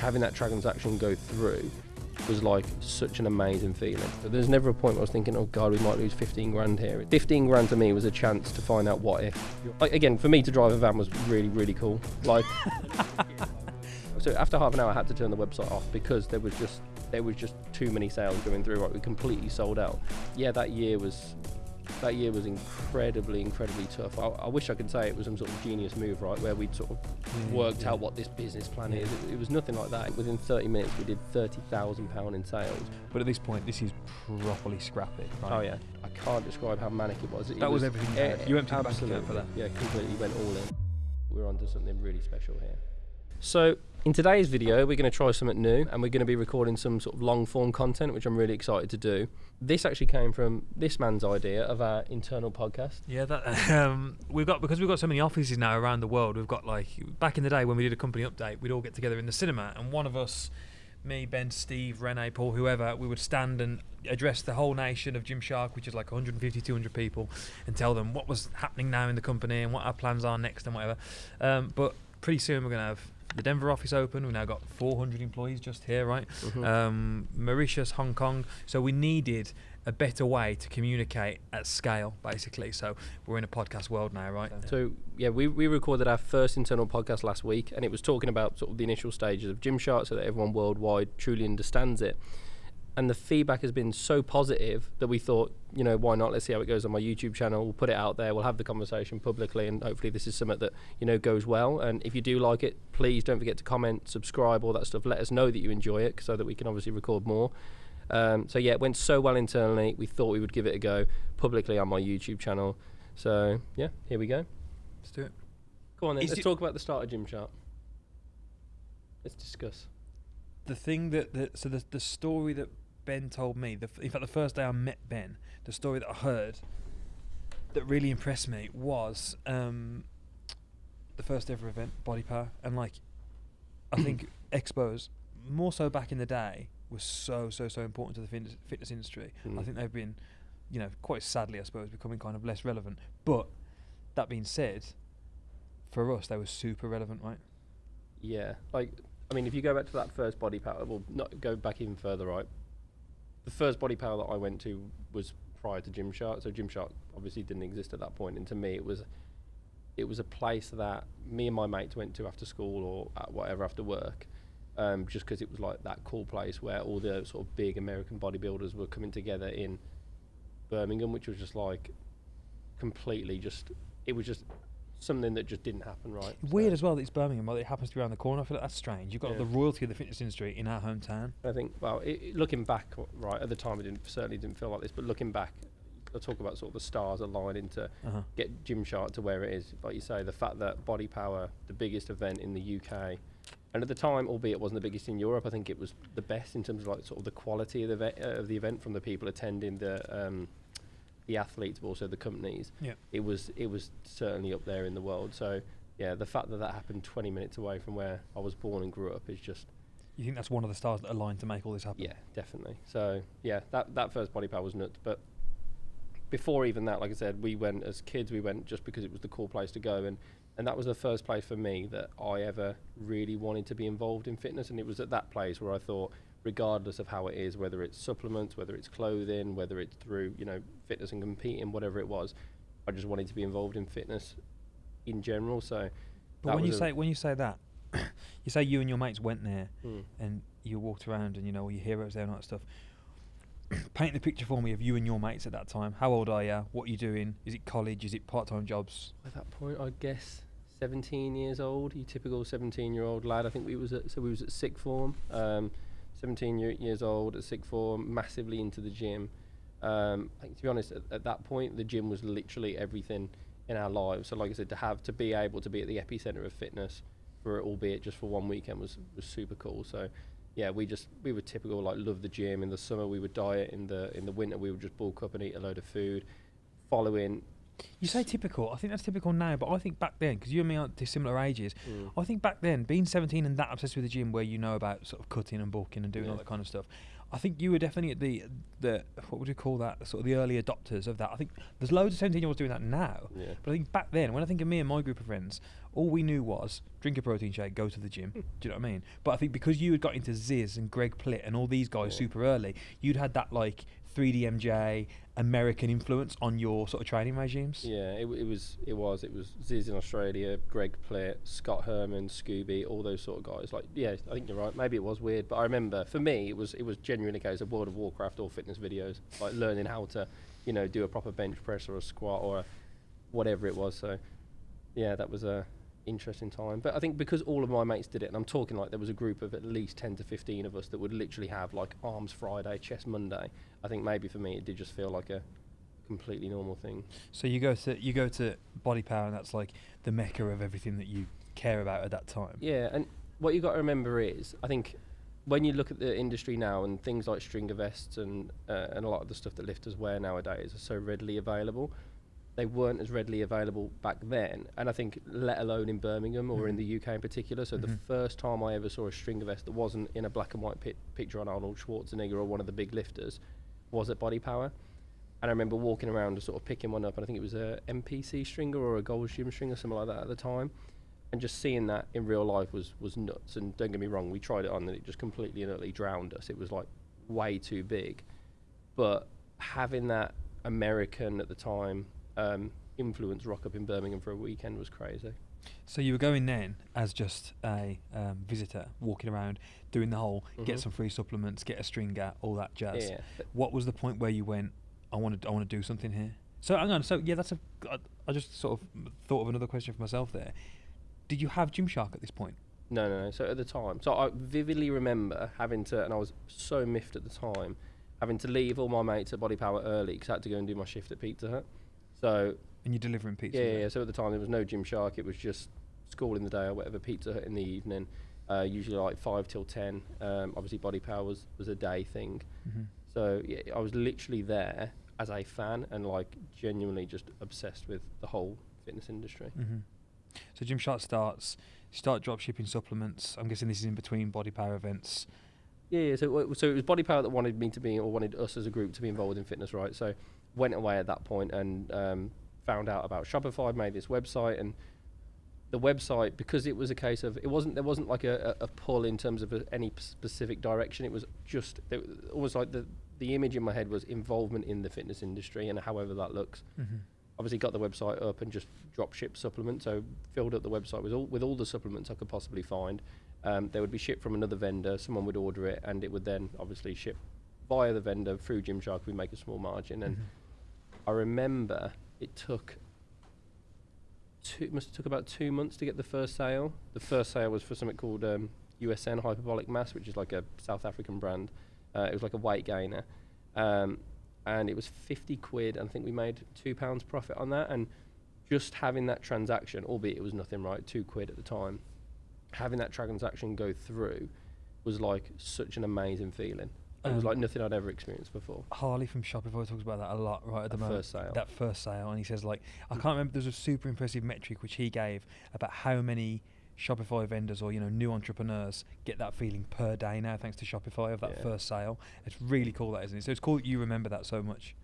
having that transaction go through was like such an amazing feeling. But there's never a point where I was thinking, oh God, we might lose 15 grand here. 15 grand to me was a chance to find out what if. Like, again, for me to drive a van was really, really cool. Like, so after half an hour, I had to turn the website off because there was just there was just too many sales going through. Right, we completely sold out. Yeah, that year was that year was incredibly, incredibly tough. I, I, wish I could say it was some sort of genius move, right, where we'd sort of yeah, worked yeah. out what this business plan yeah. is. It, it, was nothing like that. Within 30 minutes, we did £30,000 in sales. But at this point, this is properly scrappy, right? Oh, yeah. I can't describe how manic it was. It that was, was, everything you had. You emptied the bank for that. Yeah, completely went all in. We're onto something really special here. So in today's video, we're going to try something new and we're going to be recording some sort of long form content, which I'm really excited to do. This actually came from this man's idea of our internal podcast. Yeah, that um, we've got because we've got so many offices now around the world. We've got like back in the day when we did a company update, we'd all get together in the cinema, and one of us, me, Ben, Steve, Rene, Paul, whoever, we would stand and address the whole nation of Gymshark, which is like 150, 200 people, and tell them what was happening now in the company and what our plans are next and whatever. Um, but pretty soon we're going to have the Denver office open. We've now got 400 employees just here, right? Mm-hmm. Um, Mauritius, Hong Kong. So we needed a better way to communicate at scale, basically. So we're in a podcast world now, right? So yeah, we, we recorded our first internal podcast last week, and it was talking about sort of the initial stages of Gymshark, so that everyone worldwide truly understands it and the feedback has been so positive that we thought, you know, why not? Let's see how it goes on my YouTube channel. We'll put it out there. We'll have the conversation publicly, and hopefully, this is something that you know goes well. And if you do like it, please don't forget to comment, subscribe, all that stuff. Let us know that you enjoy it, so that we can obviously record more. Um, so yeah, it went so well internally. We thought we would give it a go publicly on my YouTube channel. So yeah, here we go. Let's do it. Go on then. Is Let's talk about the start of Gymshark. Let's discuss the thing that, that so the the story that Ben told me, the, in fact, the first day I met Ben, the story that I heard that really impressed me was um, the first ever event, Body Power, and like I think expos more so back in the day was so so so important to the fitness, fitness industry. Mm. I think they've been, you know, quite sadly I suppose becoming kind of less relevant. But that being said, for us they were super relevant, right? Yeah, like I mean, if you go back to that first body power, we'll not go back even further, right? The first body power that I went to was prior to Gymshark, so Gymshark obviously didn't exist at that point. and to me, it was it was a place that me and my mates went to after school or whatever after work, um, just because it was like that cool place where all the sort of big American bodybuilders were coming together in Birmingham, which was just like completely just it was just something that just didn't happen right. Weird so. as well that it's Birmingham, but it happens to be around the corner. I feel like that's strange. You've got yeah. the royalty of the fitness industry in our hometown. I think, well, it, looking back, right, at the time it didn't, certainly didn't feel like this, but looking back, I talk about sort of the stars aligning to uh-huh. get Gymshark to where it is. Like you say, the fact that Body Power, the biggest event in the UK, and at the time, albeit it wasn't the biggest in Europe, I think it was the best in terms of like sort of the quality of the, ve- uh, of the event from the people attending the um, the athletes, but also the companies. Yeah. It was it was certainly up there in the world. So yeah, the fact that that happened 20 minutes away from where I was born and grew up is just. You think that's one of the stars that aligned to make all this happen? Yeah, definitely. So yeah, that that first body power was nuts. But before even that, like I said, we went as kids. We went just because it was the cool place to go, and and that was the first place for me that I ever really wanted to be involved in fitness. And it was at that place where I thought regardless of how it is, whether it's supplements, whether it's clothing, whether it's through you know fitness and competing, whatever it was. I just wanted to be involved in fitness in general. So, but when you say when you say that, you say you and your mates went there mm. and you walked around and you know all your heroes there and all that stuff. Paint the picture for me of you and your mates at that time. How old are you? What are you doing? Is it college? Is it part-time jobs? At that point, I guess 17 years old. You typical 17-year-old lad. I think we was at so we was at sixth form. Um, 17 year, years old at sixth form, massively into the gym. Um, I think to be honest, at, at, that point, the gym was literally everything in our lives. So, like I said, to have to be able to be at the epicenter of fitness for albeit just for one weekend was was super cool. So, yeah, we just we were typical like love the gym. In the summer, we would diet. In the in the winter, we would just bulk up and eat a load of food, following You say typical. I think that's typical now, but I think back then, because you and me aren't similar ages, Mm. I think back then, being 17 and that obsessed with the gym, where you know about sort of cutting and bulking and doing all that kind of stuff, I think you were definitely at the the what would you call that? Sort of the early adopters of that. I think there's loads of 17 year olds doing that now. Yeah. But I think back then, when I think of me and my group of friends, all we knew was drink a protein shake, go to the gym. Do you know what I mean? But I think because you had got into Zyzz and Greg Plitt and all these guys Yeah. super early, you'd had that like 3DMJ American influence on your sort of training regimes. Yeah, it, it was it was it was Zyzz in Australia, Greg Plitt, Scott Herman, Scooby, all those sort of guys. Like, yeah, I think you're right. Maybe it was weird, but I remember for me it was it was genuinely a case of World of Warcraft or fitness videos, like learning how to, you know, do a proper bench press or a squat or a whatever it was. So, yeah, that was a interesting time. But I think because all of my mates did it, and I'm talking like there was a group of at least 10 to 15 of us that would literally have like arms Friday, eh, chest Monday. I think maybe for me it did just feel like a completely normal thing. So you go to you go to Body Power, and that's like the mecca of everything that you care about at that time. Yeah, and what you got to remember is, I think, when you look at the industry now and things like stringer vests and uh, and a lot of the stuff that lifters wear nowadays are so readily available, they weren't as readily available back then. And I think, let alone in Birmingham or in Mhm. the UK in particular. So the Mhm. first time I ever saw a stringer vest that wasn't in a black and white pi- picture on Arnold Schwarzenegger or one of the big lifters was at Body Power. And I remember walking around and sort of picking one up, and I think it was a MPC stringer or a Gold's Gym stringer, something like that at the time. And just seeing that in real life was was nuts. And don't get me wrong, we tried it on, and it just completely and utterly drowned us. It was like way too big. But having that American at the time um, influence rock up in Birmingham for a weekend was crazy. So you were going then as just a um, visitor, walking around, doing the whole get Mhm. some free supplements, get a stringer, all that jazz. Yeah, What was the point where you went, I want to, I want to do something here? So hang on. So yeah, that's a. I, I just sort of thought of another question for myself there. Did you have Gymshark at this point? No, no, no. So at the time, so I vividly remember having to, and I was so miffed at the time, having to leave all my mates at Body Power early because I had to go and do my shift at Pizza Hut. So And you're delivering pizza. yeah, yeah, yeah. So at the time there was no Gymshark. It was just school in the day or whatever. Pizza Hut in the evening. Uh, usually like five till ten. Um, obviously Body Power was, was a day thing. Mhm. So yeah, I was literally there as a fan and like genuinely just obsessed with the whole fitness industry. Mhm. So Gymshark starts. Start drop shipping supplements. I'm guessing this is in between Body Power events. Yeah, yeah. So, it- so it was Body Power that wanted me to be, or wanted us as a group to be involved in fitness, right? So, went away at that point and um, found out about Shopify, made this website, and the website because it was a case of it wasn't there wasn't like a, a a pull in terms of a, any specific direction. It was just it was almost like the the image in my head was involvement in the fitness industry and however that looks. Mm-hmm. Obviously, got the website up and just drop ship supplements. So filled up the website with all with all the supplements I could possibly find. Um, they would be shipped from another vendor. Someone would order it, and it would then obviously ship via the vendor through Gymshark. We make a small margin, and I remember it took two it must have took about two months to get the first sale. The first sale was for something called um, USN Hyperbolic Mass, which is like a South African brand. Uh, it was like a weight gainer, um, and it was fifty quid. And I think we made two pounds profit on that. And just having that transaction, albeit it was nothing, right? Two quid at the time. Having that transaction go through was like such an amazing feeling. It was like nothing I'd ever experienced before. Harley from Shopify talks about that a lot right at the That moment. first sale. That first sale, and he says like I can't remember. There's a super impressive metric which he gave about how many Shopify vendors or you know new entrepreneurs get that feeling per day now thanks to Shopify of that Yeah. first sale. It's really cool, that isn't it? So it's cool that you remember that so much.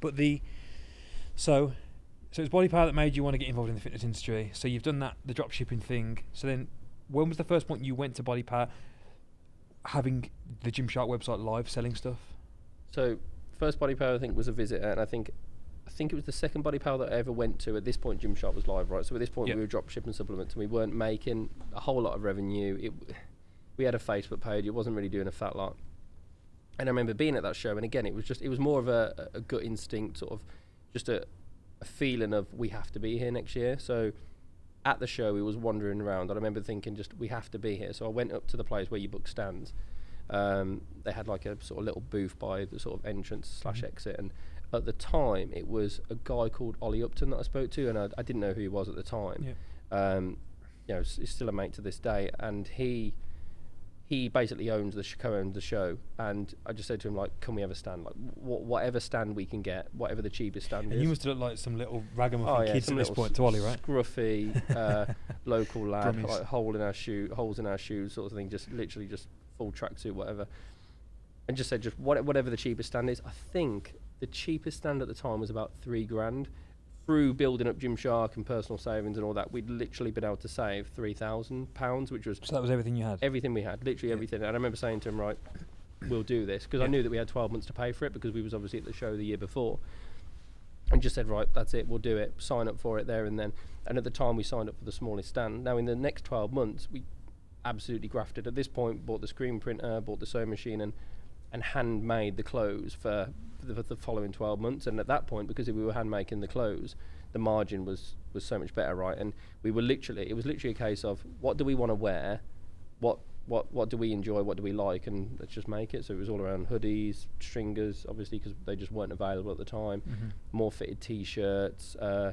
But the so so it's body power that made you want to get involved in the fitness industry. So you've done that, the drop shipping thing. So then, when was the first point you went to body power? Having the Gymshark website live selling stuff. So first body power I think was a visitor, and I think I think it was the second body power that I ever went to. At this point, Gymshark was live, right? So at this point, Yep. we were drop shipping supplements, and we weren't making a whole lot of revenue. It we had a Facebook page. It wasn't really doing a fat lot. And I remember being at that show, and again, it was just it was more of a, a gut instinct, sort of just a, a feeling of we have to be here next year. So at the show, he was wandering around. I remember thinking, just we have to be here. So I went up to the place where you book stands. Um, they had like a sort of little booth by the sort of entrance slash Mhm. exit, and at the time, it was a guy called Ollie Upton that I spoke to, and I, I didn't know who he was at the time. Yeah. Um, you know, he's still a mate to this day, and he he basically owns the sh- co-owns the show, and I just said to him like, "Can we have a stand? Like, wh- whatever stand we can get, whatever the cheapest stand And is." you must look like some little ragamuffin Oh yeah, kids at this point to Ollie, right? Scruffy, uh, local lad, like hole in our shoe, holes in our shoes, sort of thing. Just literally just full tracksuit, whatever. And just said just what, whatever the cheapest stand is. I think the cheapest stand at the time was about three grand. Through building up Gymshark and personal savings and all that, we'd literally been able to save three thousand pounds, which was So that was everything you had. everything we had, literally Yeah. everything. And I remember saying to him, right, we'll do this because I knew that we had 12 months to pay for it because we was obviously at the show the year before. And just said, right, that's it, we'll do it. Sign up for it there and then. And at the time, we signed up for the smallest stand. Now, in the next 12 months, we absolutely grafted. At this point, bought the screen printer, bought the sewing machine, and and handmade the clothes for the, for the following 12 months. And at that point, because if we were hand making the clothes, the margin was was so much better, right? And we were literally, it was literally a case of what do we want to wear, what what what do we enjoy, what do we like, and let's just make it. So it was all around hoodies, stringers, obviously because they just weren't available at the time. Mhm. More fitted t-shirts. Uh,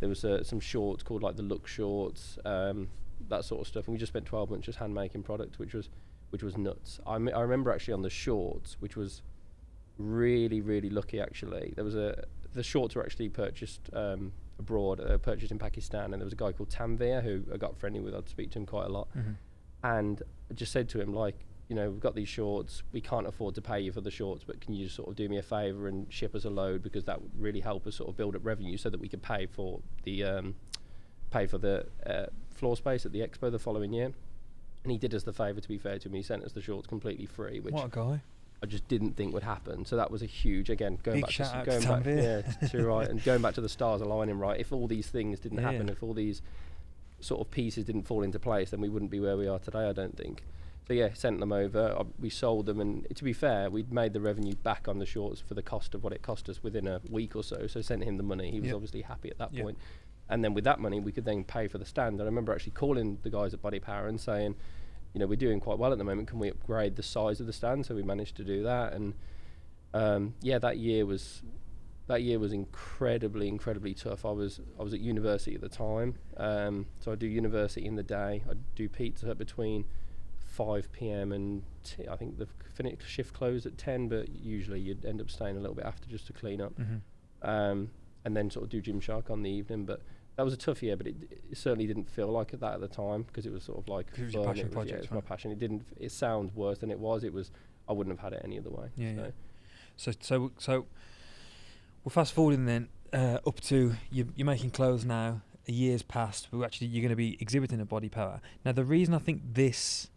there was uh, some shorts called like the look shorts, um, that sort of stuff. And we just spent 12 months just hand making product, which was which was nuts. I, I remember actually on the shorts, which was really really lucky actually. There was a the shorts were actually purchased um, abroad, uh, purchased in Pakistan, and there was a guy called Tanvir who I got friendly with. I'd speak to him quite a lot, Mhm. and I just said to him like, you know, we've got these shorts. We can't afford to pay you for the shorts, but can you just sort of do me a favour and ship us a load because that would really help us sort of build up revenue so that we could pay for the um, pay for the uh, floor space at the expo the following year. And he did us the favour. To be fair to him, he sent us the shorts completely free, which What a guy. I just didn't think would happen. So that was a huge again going Big back to s- to going back yeah to right and going back to the stars aligning right. If all these things didn't Yeah. happen, if all these sort of pieces didn't fall into place, then we wouldn't be where we are today. I don't think. So yeah, sent them over. Uh, we sold them, and to be fair, we'd made the revenue back on the shorts for the cost of what it cost us within a week or so. So sent him the money. He was Yep. obviously happy at that Yep. point. And then with that money, we could then pay for the stand. And I remember actually calling the guys at Body Power and saying, you know, we're doing quite well at the moment. Can we upgrade the size of the stand? So we managed to do that. And um, yeah, that year was that year was incredibly, incredibly tough. I was I was at university at the time, um, so I do university in the day. I do pizza between 5 p.m. and t- I think the finish shift closed at 10, but usually you'd end up staying a little bit after just to clean up Mhm. um, and then sort of do Gymshark on the evening. But that was a tough year, but it, it certainly didn't feel like it that at the time because it was sort of like it was your passion it was, yeah, it was my passion. It didn't. It sounds worse than it was. It was. I wouldn't have had it any other way. Yeah, so. yeah. So so so we're fast forwarding then uh, up to you, you're making clothes now. A year's passed. But actually, you're going to be exhibiting at Body Power. Now, the reason I think this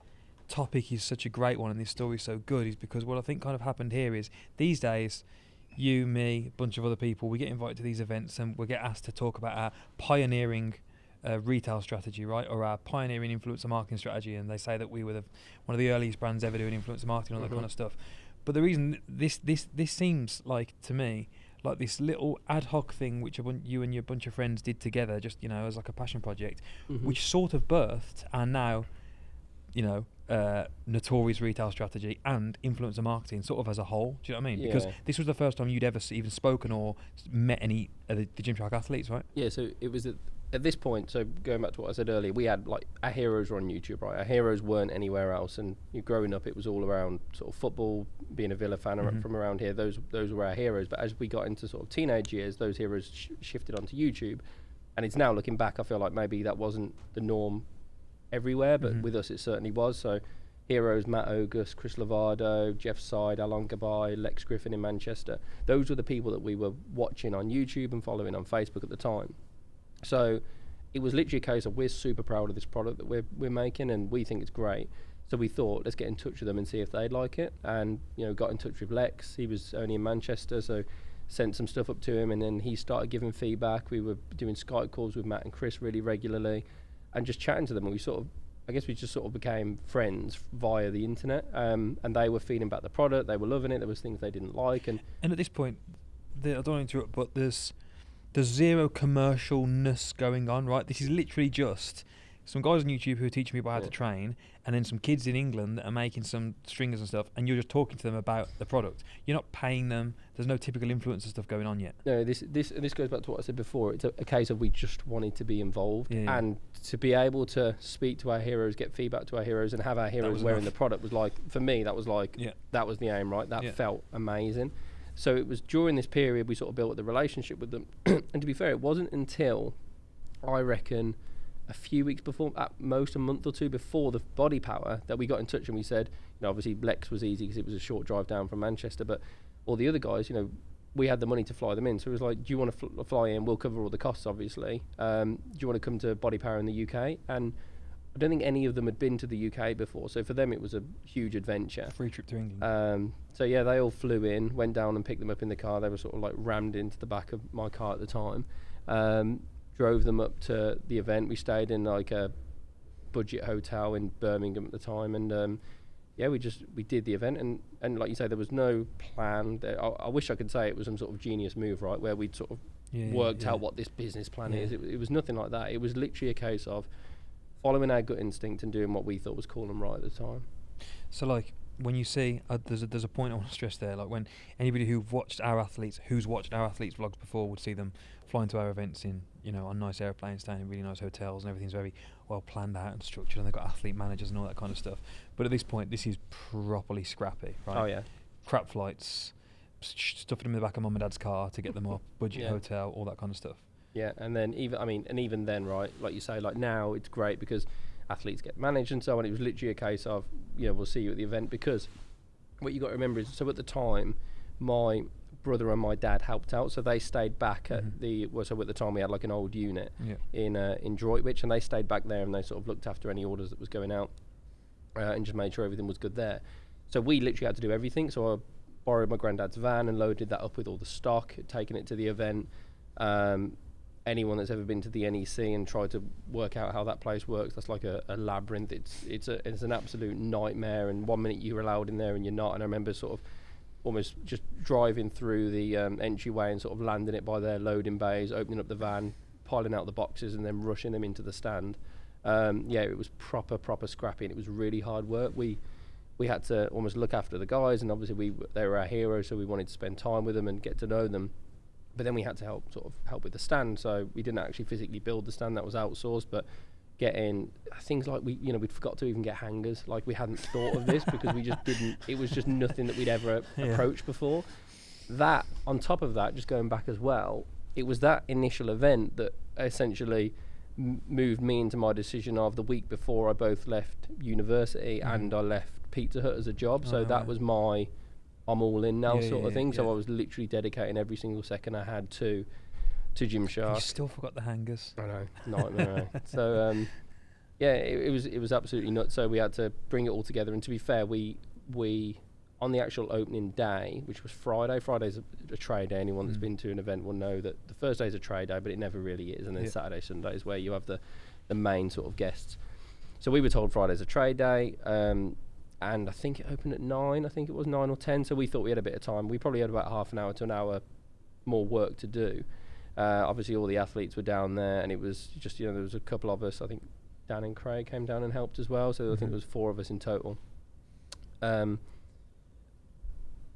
topic is such a great one and this story is so good is because what I think kind of happened here is these days. You, me, a bunch of other people, we get invited to these events and we get asked to talk about our pioneering uh, retail strategy, right, or our pioneering influencer marketing strategy. And they say that we were the, one of the earliest brands ever doing influencer marketing, and all that kind of stuff. But the reason this this this seems like to me like this little ad hoc thing which bun- you and your bunch of friends did together, just you know, as like a passion project, Mhm. which sort of birthed and now, you know, uh, notorious retail strategy and influencer marketing, sort of as a whole. Do you know what I mean? Because this was the first time you'd ever s- even spoken or met any of the, the Gymshark athletes, right? Yeah, so it was at, at this point. So going back to what I said earlier, we had like our heroes were on YouTube, right? Our heroes weren't anywhere else, and you growing up, it was all around sort of football, being a Villa fan Mhm. from around here. Those those were our heroes. But as we got into sort of teenage years, those heroes sh- shifted onto YouTube, and it's now looking back, I feel like maybe that wasn't the norm everywhere, but Mhm. with us, it certainly was. So. Heroes Matt Ogus, Chris Lavado, Jeff Seid, Alon Gabbay, Lex Griffin in Manchester. Those were the people that we were watching on YouTube and following on Facebook at the time. So it was literally a case of we're super proud of this product that we're we're making and we think it's great. So we thought let's get in touch with them and see if they'd like it. And you know, got in touch with Lex. He was only in Manchester, so sent some stuff up to him, and then he started giving feedback. We were doing Skype calls with Matt and Chris really regularly, and just chatting to them. And we sort of, I guess, we just sort of became friends via the internet. Um, and they were feeding back the product. They were loving it. There was things they didn't like, and And at this point, the, I don't want to interrupt, but there's there's zero commercialness going on, right? This is literally just some guys on YouTube who are teaching people how Yeah. to train, and then some kids in England that are making some stringers and stuff, and you're just talking to them about the product. You're not paying them. There's no typical influencer stuff going on yet. No, this this this goes back to what I said before. It's a, a case of we just wanted to be involved Yeah, yeah. and to be able to speak to our heroes, get feedback to our heroes, and have our heroes wearing enough. the product was like for me that was like that was the aim, right? That felt amazing. So it was during this period we sort of built the relationship with them, and to be fair, it wasn't until I reckon a few weeks before, at most a month or two before the body power, that we got in touch and we said, you know, obviously Lex was easy because it was a short drive down from Manchester, but all the other guys, you know, we had the money to fly them in. So it was like, do you want to fl- fly in? We'll cover all the costs, obviously. Um, do you want to come to Body Power in the UK? And I don't think any of them had been to the UK before, so for them it was a huge adventure. Free trip to England. Um, so yeah, they all flew in, went down and picked them up in the car. They were sort of like rammed into the back of my car at the time. Um, drove them up to the event. We stayed in like a budget hotel in Birmingham at the time, and um, yeah, we just we did the event. And, and like you say, there was no plan. I, I wish I could say it was some sort of genius move, right, where we'd sort of yeah, worked yeah. out what this business plan Yeah. is. It, it was nothing like that. It was literally a case of following our gut instinct and doing what we thought was cool and right at the time. So like when you see uh, there's a, there's a point I want to stress there. Like when anybody who watched our athletes, who's watched our athletes vlogs before, would see them flying to our events in you know on nice airplanes, staying in really nice hotels, and everything's very well planned out and structured, and they've got athlete managers and all that kind of stuff. But at this point, this is properly scrappy, right? Oh yeah. Crap flights, stuffing them in the back of mum and dad's car to get them up, budget Yeah. hotel, all that kind of stuff. Yeah, and then even I mean, and even then, right? Like you say, like now it's great because athletes get managed and so on. It was literally a case of, you know, we'll see you at the event because what you got to remember is, so at the time, my brother and my dad helped out, so they stayed back at the. Well, so at the time we had like an old unit Yeah. in uh, in Droitwich, and they stayed back there and they sort of looked after any orders that was going out, uh, and just made sure everything was good there. So we literally had to do everything. So I borrowed my granddad's van and loaded that up with all the stock, taken it to the event. Um, anyone that's ever been to the NEC and tried to work out how that place works, that's like a, a labyrinth. It's it's a it's an absolute nightmare. And one minute you're allowed in there and you're not. And I remember sort of almost just driving through the um, entryway and sort of landing it by their loading bays, opening up the van, piling out the boxes, and then rushing them into the stand. Um, yeah, it was proper proper scrappy, and it was really hard work. We we had to almost look after the guys, and obviously we they were our heroes, so we wanted to spend time with them and get to know them. But then we had to help sort of help with the stand, so we didn't actually physically build the stand; that was outsourced. But getting things like we, you know, we'd forgot to even get hangers. Like we hadn't thought of this because we just didn't. It was just nothing that we'd ever Yeah. approached before. That on top of that, just going back as well, it was that initial event that essentially m- moved me into my decision of the week before I both left university Mhm. and I left Pizza Hut as a job. Oh, so that right. was my I'm all in now Yeah, sort yeah, of thing. So. I was literally dedicating every single second I had to to You Gymshark. still forgot the hangers. I know, nightmare. so um, yeah, it, it was it was absolutely nuts. So we had to bring it all together. And to be fair, we we on the actual opening day, which was Friday. Friday's a, a trade day. Anyone that's been to an event will know that the first day is a trade day, but it never really is. And then Yeah. Saturday, Sunday is where you have the the main sort of guests. So we were told Friday's a trade day. Um, and I think it opened at nine. I think it was nine or ten. So we thought we had a bit of time. We probably had about half an hour to an hour more work to do. Uh, obviously, all the athletes were down there, and it was just you know there was a couple of us. I think Dan and Craig came down and helped as well. So I think Mhm. there was four of us in total. Um,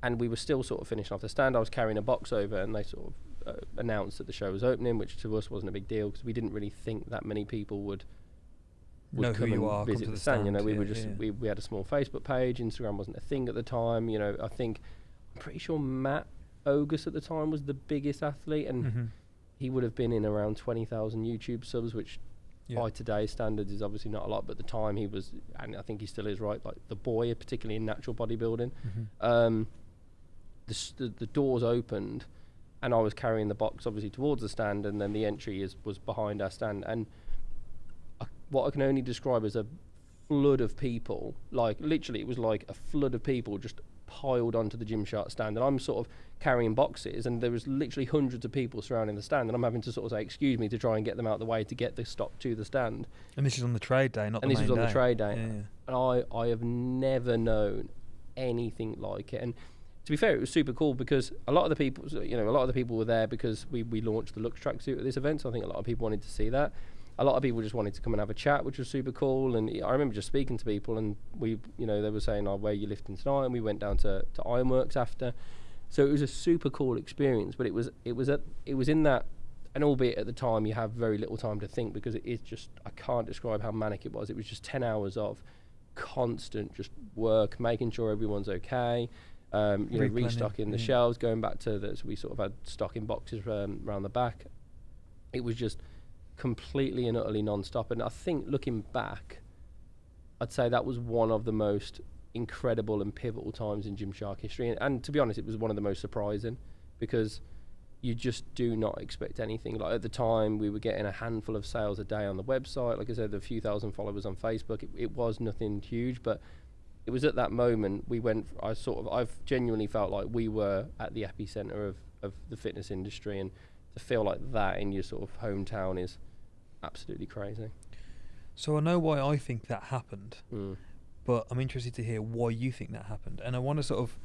and we were still sort of finishing off the stand. I was carrying a box over, and they sort of uh, announced that the show was opening, which to us wasn't a big deal because we didn't really think that many people would would know who come you and are. Come visit to the the stand. You know, stand, we yeah, were just yeah. we, we had a small Facebook page. Instagram wasn't a thing at the time. You know, I think I'm pretty sure Matt Ogus at the time was the biggest athlete, and Mhm. He would have been in around twenty thousand YouTube subs, which Yeah. by today's standards is obviously not a lot. But at the time, he was, and I think he still is, right? Like the boy, particularly in natural bodybuilding. Mhm. Um, the, the the doors opened, and I was carrying the box obviously towards the stand, and then the entry is was behind our stand, and I, what I can only describe as a flood of people, like literally, it was like a flood of people just piled onto the Gymshark stand, and I'm sort of carrying boxes, and there was literally hundreds of people surrounding the stand, and I'm having to sort of say, "Excuse me," to try and get them out of the way to get the stock to the stand. And this is on the trade day, not the. And this was on the trade day. Yeah, yeah. and I, I have never known anything like it. And to be fair, it was super cool because a lot of the people, you know, a lot of the people were there because we, we launched the Luxe tracksuit at this event. So I think a lot of people wanted to see that. A lot of people just wanted to come and have a chat, which was super cool. And I remember just speaking to people, and we, you know, they were saying, "Oh, where are you lifting tonight?" And we went down to to Ironworks after. So it was a super cool experience. But it was it was at it was in that, and albeit at the time you have very little time to think because it is just I can't describe how manic it was. It was just ten hours of constant just work, making sure everyone's okay. Um, you know, restocking the yeah. shelves, going back to the so we sort of had stocking boxes um, around the back. It was just completely and utterly non-stop. And I think looking back, I'd say that was one of the most incredible and pivotal times in Gymshark history. And, and to be honest, it was one of the most surprising because you just do not expect anything. Like at the time, we were getting a handful of sales a day on the website. Like I said, a few thousand followers on Facebook. It, it was nothing huge, but it was at that moment we went. I sort of, I've genuinely felt like we were at the epicenter of of the fitness industry, and to feel like that in your sort of hometown is absolutely crazy. So I know why I think that happened, Mm. but I'm interested to hear why you think that happened. And I want to sort of,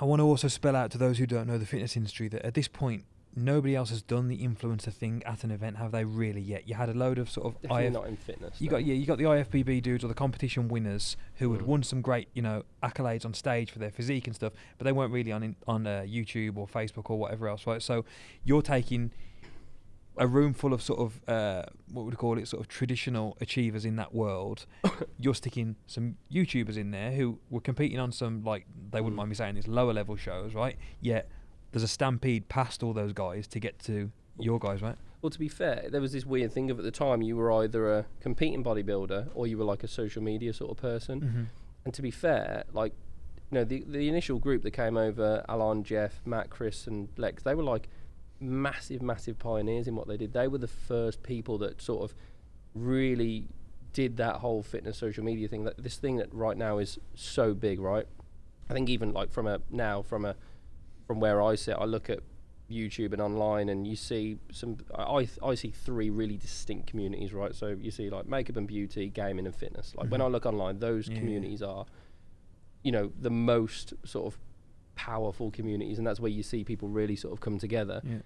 I want to also spell out to those who don't know the fitness industry that at this point, nobody else has done the influencer thing at an event, have they really yet? You had a load of sort of Definitely IF, not in fitness. you got yeah, you got the IFBB dudes or the competition winners who had Mm. won some great you know accolades on stage for their physique and stuff, but they weren't really on in, on uh, YouTube or Facebook or whatever else, right? So you're taking a room full of sort of uh, what would you call it, sort of traditional achievers in that world. you're sticking some YouTubers in there who were competing on some like they wouldn't Mm. mind me saying these lower level shows, right? Yet there's a stampede past all those guys to get to your guys, right? Well, to be fair, there was this weird thing of at the time you were either a competing bodybuilder or you were like a social media sort of person. Mm-hmm. And to be fair, like, you know, the the initial group that came over, Alan, Jeff, Matt, Chris, and Lex, they were like massive, massive pioneers in what they did. They were the first people that sort of really did that whole fitness social media thing. That this thing that right now is so big, right? I think even like from a now from a from where I sit, I look at YouTube and online, and you see some. I I, see three really distinct communities, right? So you see like makeup and beauty, gaming and fitness. Like when Mhm. I look online, those yeah. communities are, you know, the most sort of powerful communities, and that's where you see people really sort of come together. Yeah.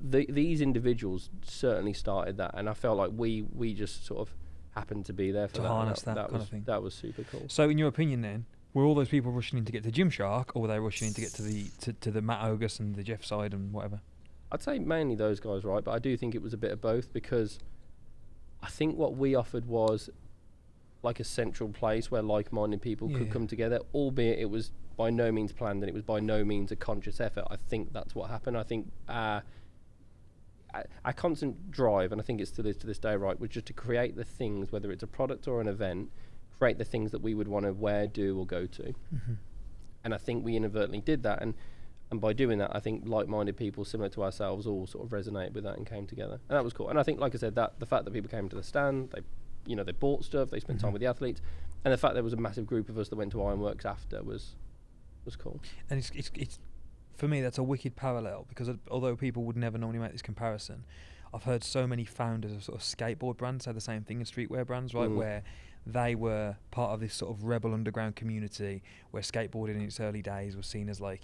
The, these individuals certainly started that, and I felt like we we just sort of happened to be there for To that. harness that kind was, of thing. That was super cool. So, in your opinion, then, were all those people rushing in to get to Gymshark, or were they rushing in to get to the to, to the Matt Ogus and the Jeff Seid and whatever? I'd say mainly those guys, right? But I do think it was a bit of both because I think what we offered was like a central place where like-minded people could Yeah. come together, albeit it was by no means planned and it was by no means a conscious effort. I think that's what happened. I think our, our- constant drive, and I think it still is to this day, right, was just to create the things, whether it's a product or an event, create the things that we would want to wear, do, or go to Mm-hmm. and I think we inadvertently did that. And and by doing that, I think like-minded people similar to ourselves all sort of resonated with that and came together, and that was cool. And I think, like I said, that the fact that people came to the stand, they, you know, they bought stuff, they spent time Mhm. with the athletes, and the fact there was a massive group of us that went to Ironworks after was was cool. And it's, it's it's for me that's a wicked parallel because although people would never normally make this comparison, I've heard so many founders of sort of skateboard brands say the same thing as streetwear brands, right? Mm. Where they were part of this sort of rebel underground community where skateboarding in its early days was seen as like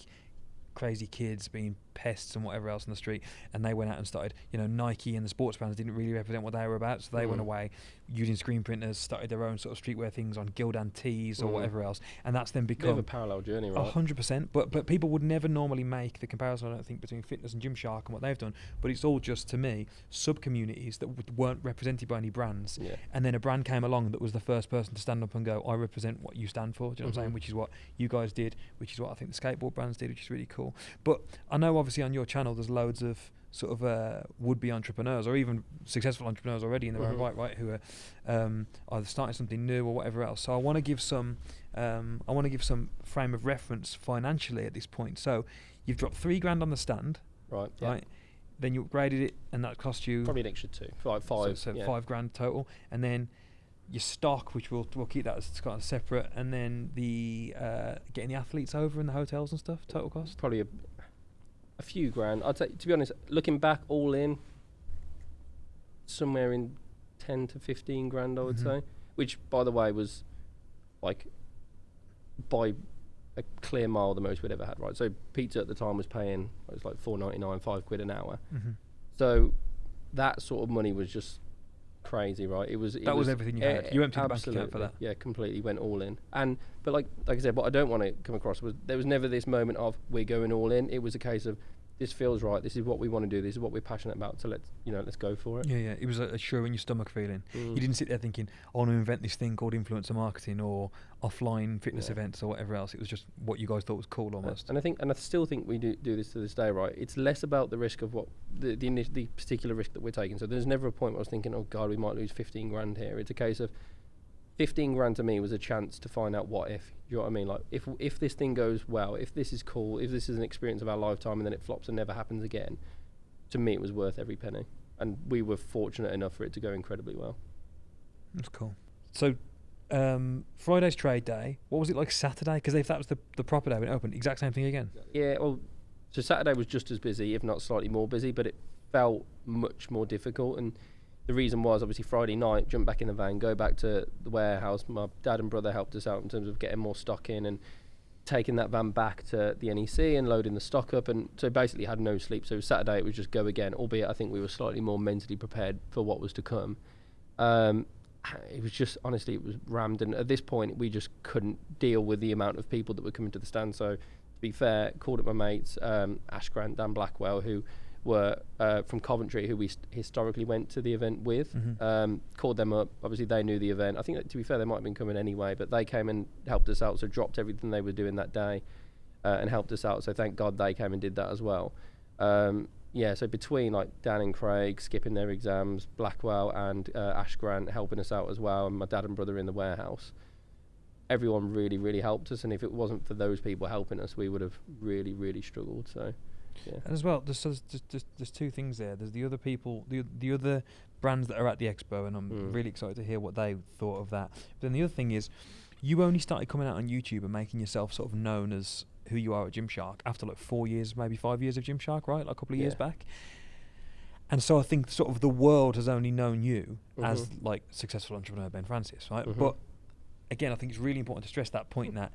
crazy kids being pests and whatever else on the street and they went out and started you know Nike and the sports brands didn't really represent what they were about so they went Mm. away using screen printers started their own sort of streetwear things on Gildan tees or Mm. whatever else and that's then become a parallel journey, a right? hundred percent, but but people would never normally make the comparison. I don't think between fitness and Gymshark and what they've done. But it's all just to me sub communities that w- weren't represented by any brands. Yeah. And then a brand came along that was the first person to stand up and go, "I represent what you stand for." Do you know what I'm saying? Mhm. Which is what you guys did, which is what I think the skateboard brands did, which is really cool. But I know obviously on your channel there's loads of sort of uh, would-be entrepreneurs or even successful entrepreneurs already in their own Mhm. right, right, who are um, either starting something new or whatever else. So I want to give some, um, I want to give some frame of reference financially at this point. So you've dropped three grand on the stand, Right. Yeah. right? Then you upgraded it, and that cost you Probably an extra two, like so- so, yeah. five grand total, and then your stock, which we'll we'll keep that as kind of separate, and then the uh, getting the athletes over and the hotels and stuff, total cost. Probably a, a few grand. I'd say, to be honest, looking back, all in, somewhere in ten to fifteen grand, I would Mhm. say. Which, by the way, was like by a clear mile the most we'd ever had. Right. So pizza at the time was paying it was like four ninety nine, five quid an hour. Mm-hmm. So that sort of money was just crazy, right? It was. It That was everything you had. You emptied the bank account for absolutely, that. Yeah, completely went all in. And but like like I said, what I don't want to come across was there was never this moment of we're going all in. It was a case of this feels right. This is what we want to do. This is what we're passionate about. So let's you know let's go for it. Yeah, yeah. It was a, a sure in your stomach feeling. Mm. You didn't sit there thinking, "I want to invent this thing called influencer marketing or offline fitness Yeah. events or whatever else." It was just what you guys thought was cool, Uh, almost. And I think, and I still think we do do this to this day, right? It's less about the risk of what the the, the particular risk that we're taking. So there's never a point where I was thinking, oh God, we might lose 15 grand here. It's a case of 15 grand to me was a chance to find out what if. You know what I mean? Like if if this thing goes well, if this is cool, if this is an experience of our lifetime, and then it flops and never happens again, to me it was worth every penny. And we were fortunate enough for it to go incredibly well. That's cool. So, um, Friday's trade day. What was it like Saturday? Because if that was the, the proper day when it opened, exact same thing again. Yeah, well, so Saturday was just as busy, if not slightly more busy, but it felt much more difficult. And the reason was obviously Friday night, jump back in the van, go back to the warehouse. My dad and brother helped us out in terms of getting more stock in and taking that van back to the NEC and loading the stock up. And so basically had no sleep. So Saturday it was just go again, albeit I think we were slightly more mentally prepared for what was to come. Um, it was just honestly it was rammed and at this point we just couldn't deal with the amount of people that were coming to the stand so to be fair called up my mates um, Ash Grant Dan Blackwell who were uh, from Coventry who we st- historically went to the event with Mhm. um, called them up obviously they knew the event I think that, to be fair they might have been coming anyway but they came and helped us out so dropped everything they were doing that day uh, and helped us out so thank God they came and did that as well um, yeah, so between like Dan and Craig skipping their exams, Blackwell and uh, Ash Grant helping us out as well, and my dad and brother in the warehouse, everyone really, really helped us. And if it wasn't for those people helping us, we would have really, really struggled. So, yeah. And as well, there's, there's, there's, there's, two things there. There's the other people, the the other brands that are at the expo, and I'm Mm. really excited to hear what they thought of that. But then the other thing is, you only started coming out on YouTube and making yourself sort of known as who you are at Gymshark after like four years, maybe five years of Gymshark, right? Like a couple of years back. And so I think sort of the world has only known you as Mhm. like successful entrepreneur Ben Francis, right? Mhm. But again, I think it's really important to stress that point that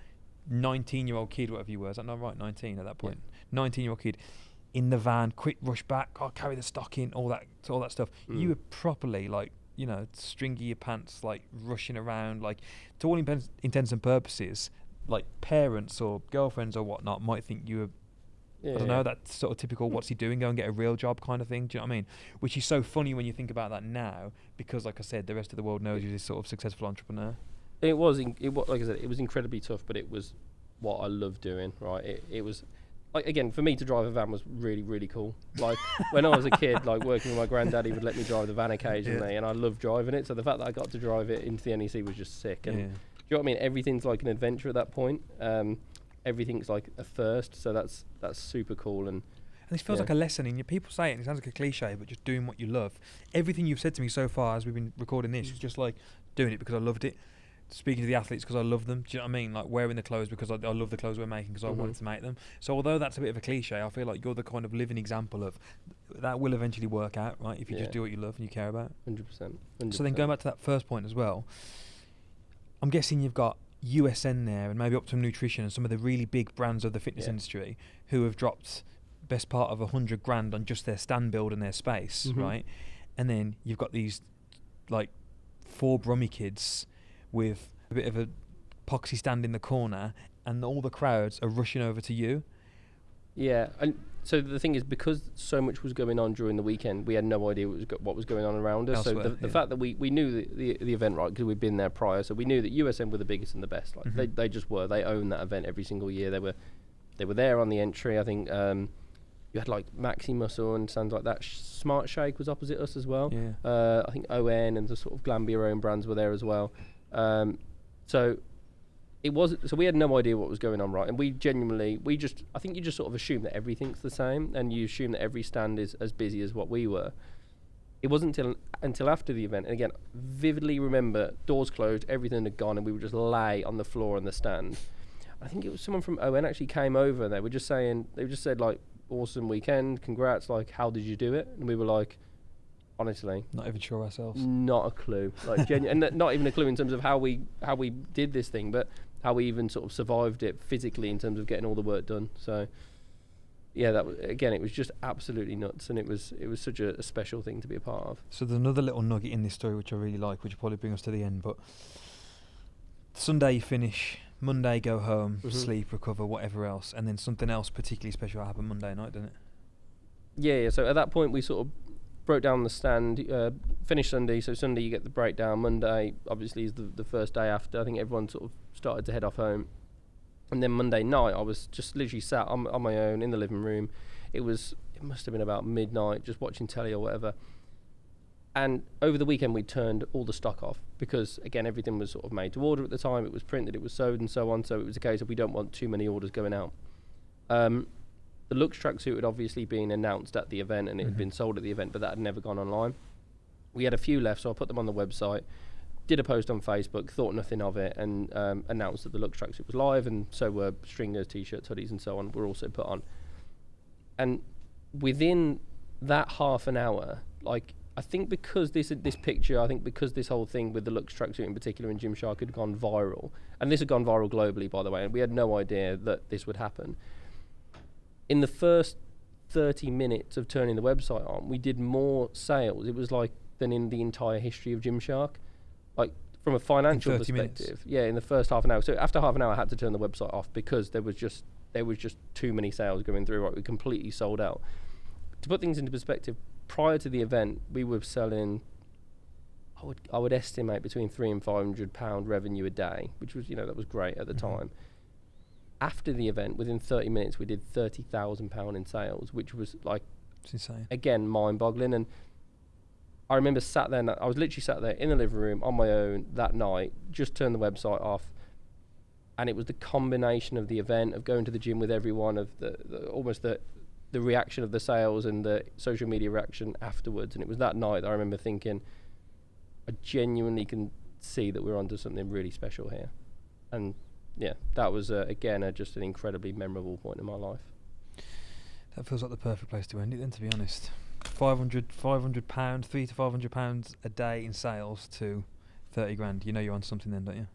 19 year old kid, whatever you were, is that not right? 19 at that point. 19 year old kid in the van, quick rush back, oh, carry the stock in, all that, all that stuff. Mm. You were properly like, you know, stringy your pants, like rushing around, like to all intents, intents and purposes, like parents or girlfriends or whatnot might think you were yeah. I don't know, that sort of typical what's he doing, go and get a real job kind of thing. Do you know what I mean? Which is so funny when you think about that now, because like I said, the rest of the world knows you're this sort of successful entrepreneur. It was, in, it was, like I said, it was incredibly tough, but it was what I loved doing, right? It, it was, like, again, for me to drive a van was really, really cool. Like, when I was a kid, like, working with my granddad, he would let me drive the van occasionally, and I loved driving it. So the fact that I got to drive it into the NEC was just sick. And yeah. do you know what I mean? Everything's like an adventure at that point. Um, everything's like a first, so that's that's super cool. And And this feels Yeah. like a lesson in you. People say it, and it sounds like a cliche, but just doing what you love. Everything you've said to me so far as we've been recording this is just like doing it because I loved it. Speaking to the athletes because I love them. Do you know what I mean? Like wearing the clothes because I, I love the clothes we're making because I Mhm. wanted to make them. So although that's a bit of a cliche, I feel like you're the kind of living example of that will eventually work out, right? If you Yeah. just do what you love and you care about. hundred percent. So then going back to that first point as well, I'm guessing you've got USN there and maybe Optimum Nutrition and some of the really big brands of the fitness Yeah. industry who have dropped best part of a hundred grand on just their stand build and their space, Mhm. right? And then you've got these like four Brummy kids with a bit of a poxy stand in the corner and all the crowds are rushing over to you. Yeah, and so the thing is, because so much was going on during the weekend, we had no idea what was, go- what was going on around us. so the, the yeah. fact that we, we knew the, the, the event right because we'd been there prior, so we knew that USN were the biggest and the best. Like they, Mhm. they just were. They owned that event every single year. They were they were there on the entry. I think um, you had like Maximuscle and sounds like that. Sh- Smart Shake was opposite us as well. Yeah. Uh, I think ON and the sort of Glanbia own brands were there as well. Um, so it was so we had no idea what was going on, right? And we genuinely, we just, I think you just sort of assume that everything's the same, and you assume that every stand is as busy as what we were. It wasn't until until after the event, and again, vividly remember doors closed, everything had gone, and we would just lay on the floor on the stand. I think it was someone from ON actually came over. and They were just saying, they just said like, "Awesome weekend, congrats!" Like, how did you do it? And we were like, honestly, Not even sure ourselves. not a clue. Like genu- and not even a clue in terms of how we how we did this thing, but how we even sort of survived it physically in terms of getting all the work done. So yeah, that was, again, it was just absolutely nuts, and it was it was such a, a special thing to be a part of. So there's another little nugget in this story which I really like, which will probably bring us to the end. But Sunday you finish, Monday go home, Mhm. sleep, recover, whatever else, and then something else particularly special happened Monday night, didn't it? Yeah, yeah. So at that point, we sort of broke down the stand, uh, finished Sunday. So Sunday, you get the breakdown. Monday, obviously, is the, the first day after. I think everyone sort of started to head off home. And then Monday night, I was just literally sat on, on my own in the living room. It was, it must have been about midnight, just watching telly or whatever. And over the weekend, we turned all the stock off because, again, everything was sort of made to order at the time. It was printed, it was sewed, and so on. So it was a case of we don't want too many orders going out. Um, the Luxe tracksuit had obviously been announced at the event and it had Mhm. been sold at the event, but that had never gone online. We had a few left, so I put them on the website, did a post on Facebook, thought nothing of it, and um, announced that the Luxe tracksuit was live, and so were stringers, t-shirts, hoodies, and so on. Were also put on. And within that half an hour, like I think because this this picture, I think because this whole thing with the Luxe tracksuit in particular and Gymshark had gone viral, and this had gone viral globally, by the way, and we had no idea that this would happen. In the first 30 minutes of turning the website on, we did more sales. It was like than in the entire history of Gymshark, like from a financial 30 minutes? perspective. Yeah, in the first half an hour. So after half an hour, I had to turn the website off because there was just there was just too many sales going through. Right, we completely sold out. To put things into perspective, prior to the event, we were selling. I would I would estimate between three and five hundred pound revenue a day, which was you know that was great at the Mhm. time. After the event, within thirty minutes, we did thirty thousand pound in sales, which was like It's insane. again mind-boggling. And I remember sat there, and I was literally sat there in the living room on my own that night, just turned the website off, and it was the combination of the event of going to the gym with everyone, of the, the almost the the reaction of the sales and the social media reaction afterwards. And it was that night that I remember thinking, I genuinely can see that we're onto something really special here. And yeah, that was uh, again uh, just an incredibly memorable point in my life. That feels like the perfect place to end it then, to be honest. 500, 500 pounds, three to 500 pounds a day in sales to 30 grand. You know you're on something then, don't you?